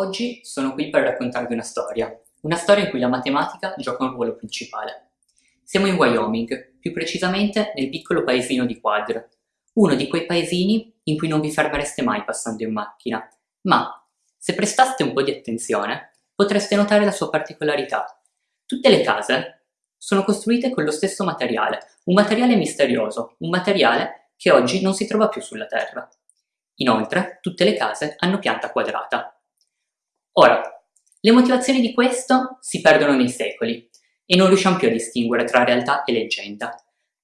Oggi sono qui per raccontarvi una storia, una storia in cui la matematica gioca un ruolo principale. Siamo in Wyoming, più precisamente nel piccolo paesino di Quadr, uno di quei paesini in cui non vi fermereste mai passando in macchina, ma se prestaste un po' di attenzione potreste notare la sua particolarità. Tutte le case sono costruite con lo stesso materiale, un materiale misterioso, un materiale che oggi non si trova più sulla Terra. Inoltre, tutte le case hanno pianta quadrata. Ora, le motivazioni di questo si perdono nei secoli e non riusciamo più a distinguere tra realtà e leggenda,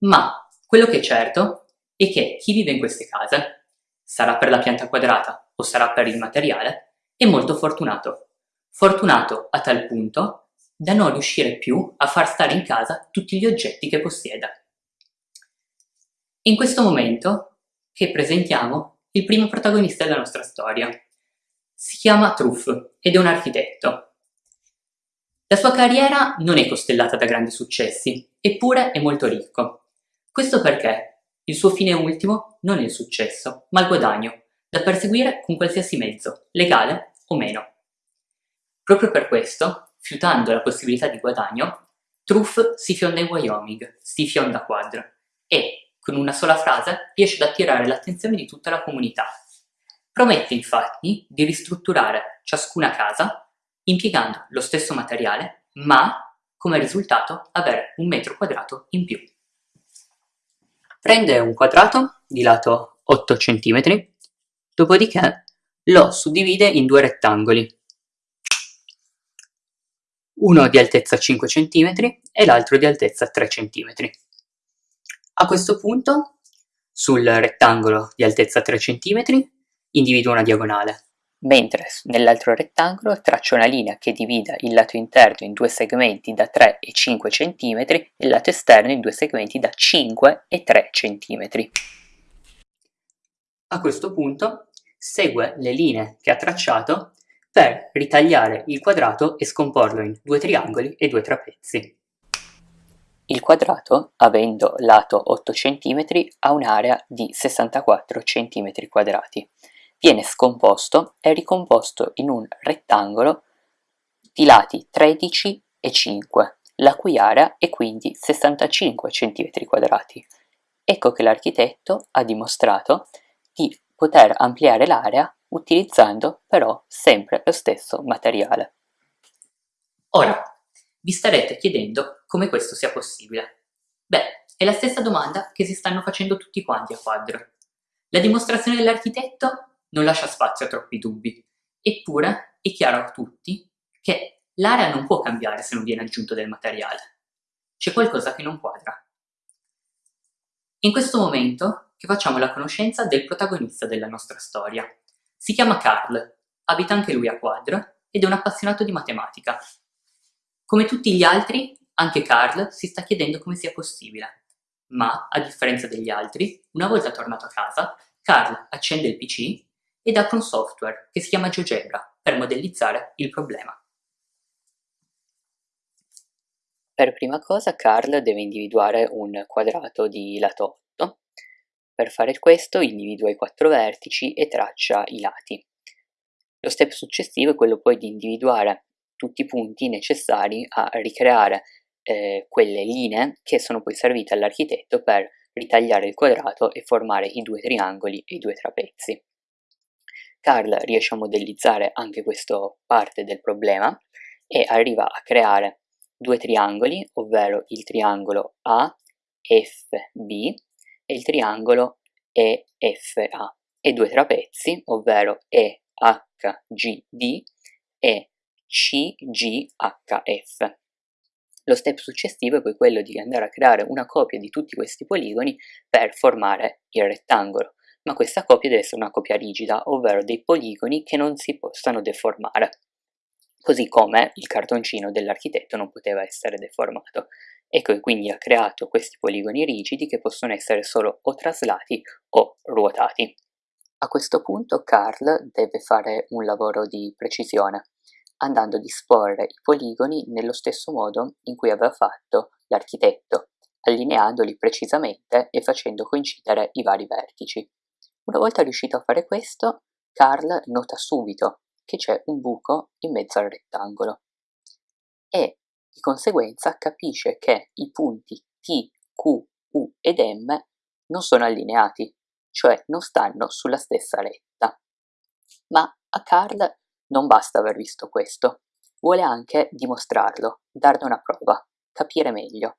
ma quello che è certo è che chi vive in queste case, sarà per la pianta quadrata o sarà per il materiale, è molto fortunato. Fortunato a tal punto da non riuscire più a far stare in casa tutti gli oggetti che possieda. In questo momento che presentiamo il primo protagonista della nostra storia, si chiama Truff ed è un architetto. La sua carriera non è costellata da grandi successi, eppure è molto ricco. Questo perché il suo fine ultimo non è il successo, ma il guadagno, da perseguire con qualsiasi mezzo, legale o meno. Proprio per questo, fiutando la possibilità di guadagno, Truff si fionda in Wyoming, si fionda quadra, e, con una sola frase, riesce ad attirare l'attenzione di tutta la comunità. Promette infatti di ristrutturare ciascuna casa impiegando lo stesso materiale, ma come risultato avere un metro quadrato in più. Prende un quadrato di lato 8 cm, dopodiché lo suddivide in due rettangoli, uno di altezza 5 cm e l'altro di altezza 3 cm. A questo punto, sul rettangolo di altezza 3 cm, individua una diagonale, mentre nell'altro rettangolo traccia una linea che divida il lato interno in due segmenti da 3 e 5 cm e il lato esterno in due segmenti da 5 e 3 cm. A questo punto segue le linee che ha tracciato per ritagliare il quadrato e scomporlo in due triangoli e due trapezi. Il quadrato, avendo lato 8 cm, ha un'area di 64 cm quadrati viene scomposto e ricomposto in un rettangolo di lati 13 e 5, la cui area è quindi 65 cm2. Ecco che l'architetto ha dimostrato di poter ampliare l'area utilizzando però sempre lo stesso materiale. Ora, vi starete chiedendo come questo sia possibile. Beh, è la stessa domanda che si stanno facendo tutti quanti a quadro. La dimostrazione dell'architetto non lascia spazio a troppi dubbi. Eppure è chiaro a tutti che l'area non può cambiare se non viene aggiunto del materiale. C'è qualcosa che non quadra. In questo momento che facciamo la conoscenza del protagonista della nostra storia. Si chiama Carl, abita anche lui a Quadra ed è un appassionato di matematica. Come tutti gli altri, anche Carl si sta chiedendo come sia possibile. Ma, a differenza degli altri, una volta tornato a casa, Carl accende il PC ed apre un software che si chiama GeoGebra per modellizzare il problema. Per prima cosa Carl deve individuare un quadrato di lato 8. Per fare questo individua i quattro vertici e traccia i lati. Lo step successivo è quello poi di individuare tutti i punti necessari a ricreare eh, quelle linee che sono poi servite all'architetto per ritagliare il quadrato e formare i due triangoli e i due trapezi. Carl riesce a modellizzare anche questa parte del problema e arriva a creare due triangoli, ovvero il triangolo AFB e il triangolo EFA, e due trapezi, ovvero EHGD e CGHF. Lo step successivo è poi quello di andare a creare una copia di tutti questi poligoni per formare il rettangolo ma questa copia deve essere una copia rigida, ovvero dei poligoni che non si possano deformare, così come il cartoncino dell'architetto non poteva essere deformato. Ecco quindi ha creato questi poligoni rigidi che possono essere solo o traslati o ruotati. A questo punto Carl deve fare un lavoro di precisione, andando a disporre i poligoni nello stesso modo in cui aveva fatto l'architetto, allineandoli precisamente e facendo coincidere i vari vertici. Una volta riuscito a fare questo, Carl nota subito che c'è un buco in mezzo al rettangolo e di conseguenza capisce che i punti T, Q, U ed M non sono allineati, cioè non stanno sulla stessa retta. Ma a Carl non basta aver visto questo, vuole anche dimostrarlo, darne una prova, capire meglio.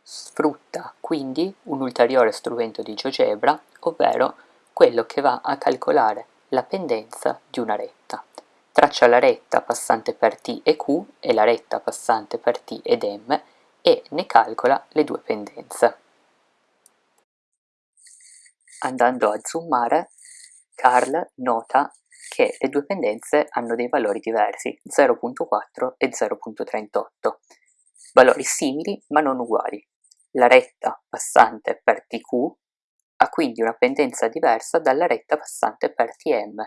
Sfrutta quindi un ulteriore strumento di GeoGebra, ovvero quello che va a calcolare la pendenza di una retta. Traccia la retta passante per T e Q e la retta passante per T ed M e ne calcola le due pendenze. Andando a zoomare, Carl nota che le due pendenze hanno dei valori diversi, 0.4 e 0.38, valori simili ma non uguali. La retta passante per TQ ha quindi una pendenza diversa dalla retta passante per TM.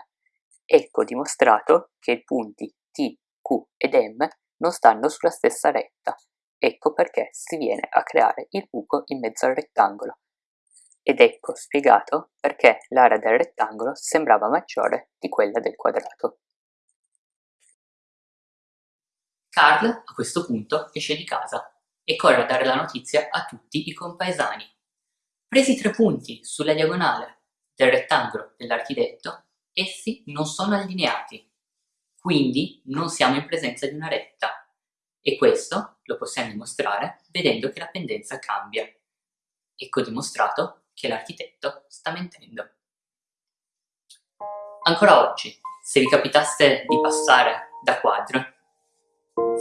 Ecco dimostrato che i punti T, Q ed M non stanno sulla stessa retta. Ecco perché si viene a creare il buco in mezzo al rettangolo ed ecco spiegato perché l'area del rettangolo sembrava maggiore di quella del quadrato. Carl a questo punto esce di casa e corre a dare la notizia a tutti i compaesani. Presi tre punti sulla diagonale del rettangolo dell'architetto, essi non sono allineati, quindi non siamo in presenza di una retta, e questo lo possiamo dimostrare vedendo che la pendenza cambia. Ecco dimostrato che l'architetto sta mentendo. Ancora oggi, se vi capitasse di passare da quadro,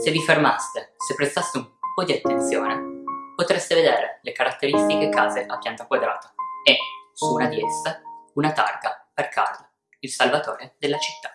se vi fermaste, se prestaste un po' di attenzione, potreste vedere le caratteristiche case a pianta quadrata e, su una di esse, una targa per Carl, il salvatore della città.